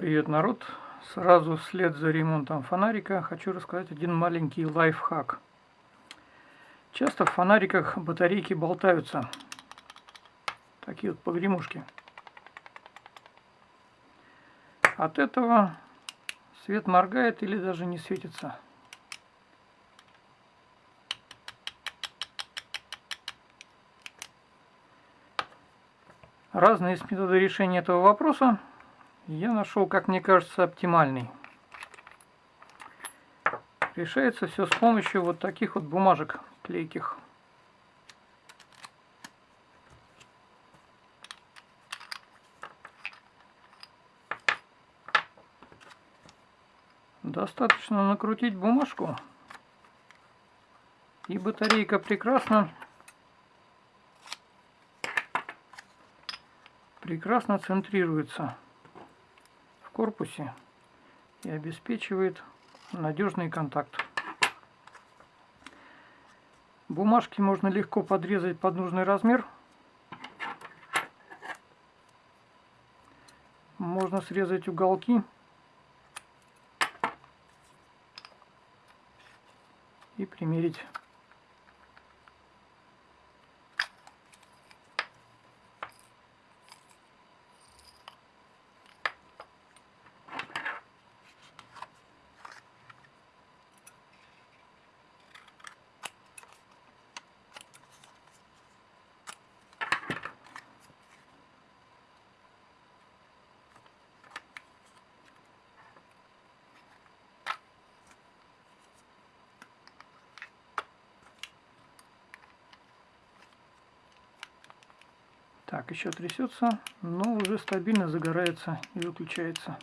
Привет, народ! Сразу вслед за ремонтом фонарика хочу рассказать один маленький лайфхак. Часто в фонариках батарейки болтаются. Такие вот погремушки. От этого свет моргает или даже не светится. Разные есть методы решения этого вопроса я нашел, как мне кажется, оптимальный. Решается все с помощью вот таких вот бумажек клейких. Достаточно накрутить бумажку, и батарейка прекрасно прекрасно центрируется корпусе и обеспечивает надежный контакт. Бумажки можно легко подрезать под нужный размер. Можно срезать уголки и примерить Так, еще трясется, но уже стабильно загорается и выключается.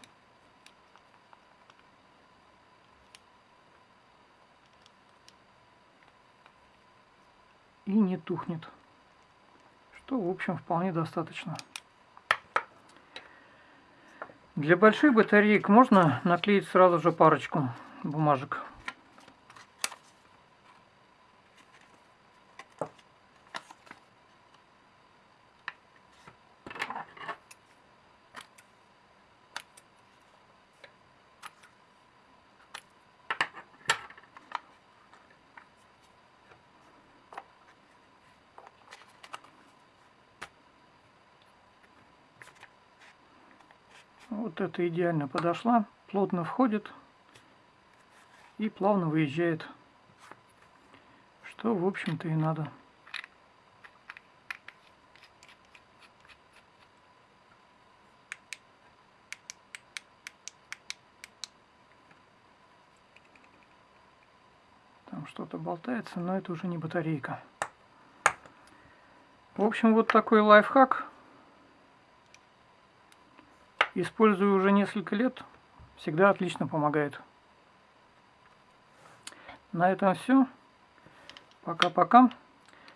И не тухнет. Что, в общем, вполне достаточно. Для больших батареек можно наклеить сразу же парочку бумажек. Вот это идеально подошла, плотно входит и плавно выезжает, что в общем-то и надо. Там что-то болтается, но это уже не батарейка. В общем, вот такой лайфхак. Использую уже несколько лет. Всегда отлично помогает. На этом все. Пока-пока.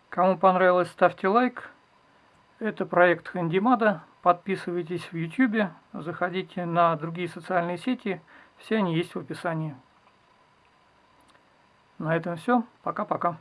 Кому понравилось, ставьте лайк. Это проект Хандимада. Подписывайтесь в YouTube. Заходите на другие социальные сети. Все они есть в описании. На этом все. Пока-пока.